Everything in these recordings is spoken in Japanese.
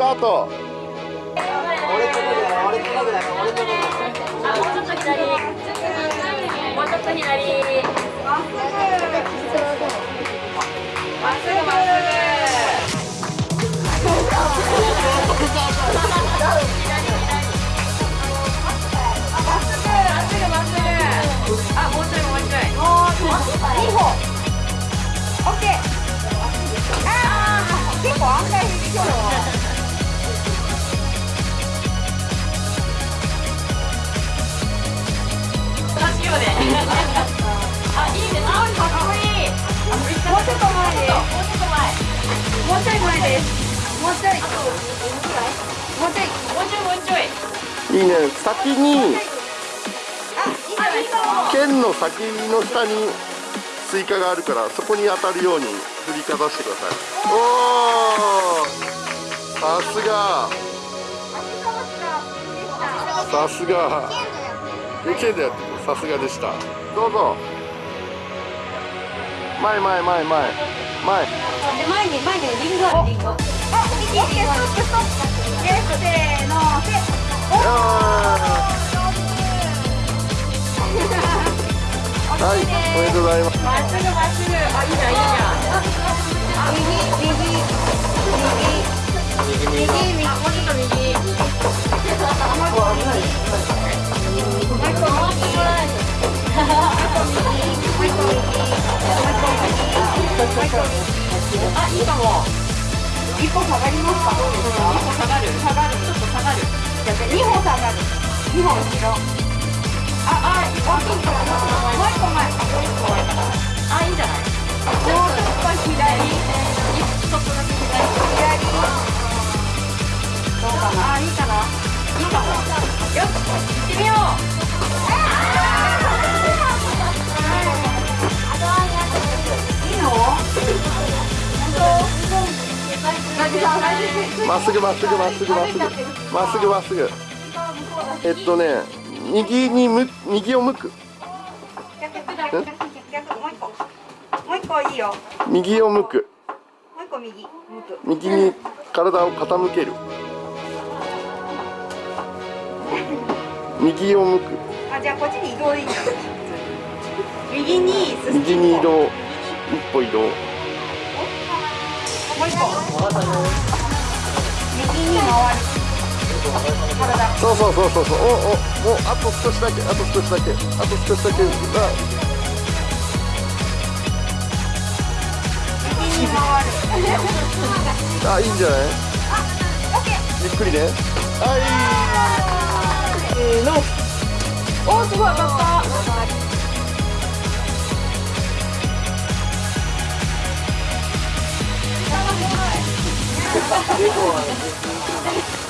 タート俺とこぐらい俺とこぐらい俺とこぐらいあ、もうちょっと左。もうちょっと左。もうちょい前です。もうちょい。もうちょい。もうちょいもうちょい。いいね先に。剣の先の下にスイカがあるからそこに当たるように振りかざしてくださいおおさすがさすが幼稚園でやってるさすがでしたどうぞ前前前前前で前に前にリンゴあるリンゴ。あ、オッケーストップストップ。でせーのせ。よーはいおめでとうございますまっすぐまっすぐ。あ、いいじゃんいいじゃん。右右右一歩下がりますか？どうですか？一歩下がる。下がる。ちょっと下がる。じゃあ二歩下がる。二歩後ろ。まっすぐまっすぐまっすぐまっすぐまっすぐまっすぐえっとね右にむ右を向く逆逆逆逆もう一個。もう一個いいよ。右を向くもう一個右。向く。右に体を傾ける右を向くあ、じゃあこっちに移動でいい。右に進右に移動一歩移動もう一個。体。そうそうそうそうそうおおおあと少しだけあと少しだけあと少しだけあ。あいいんじゃない？ゆっくりねはいう。せーの。お、すごい当たった。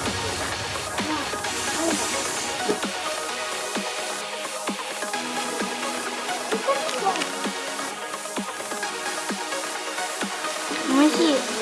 美味しい。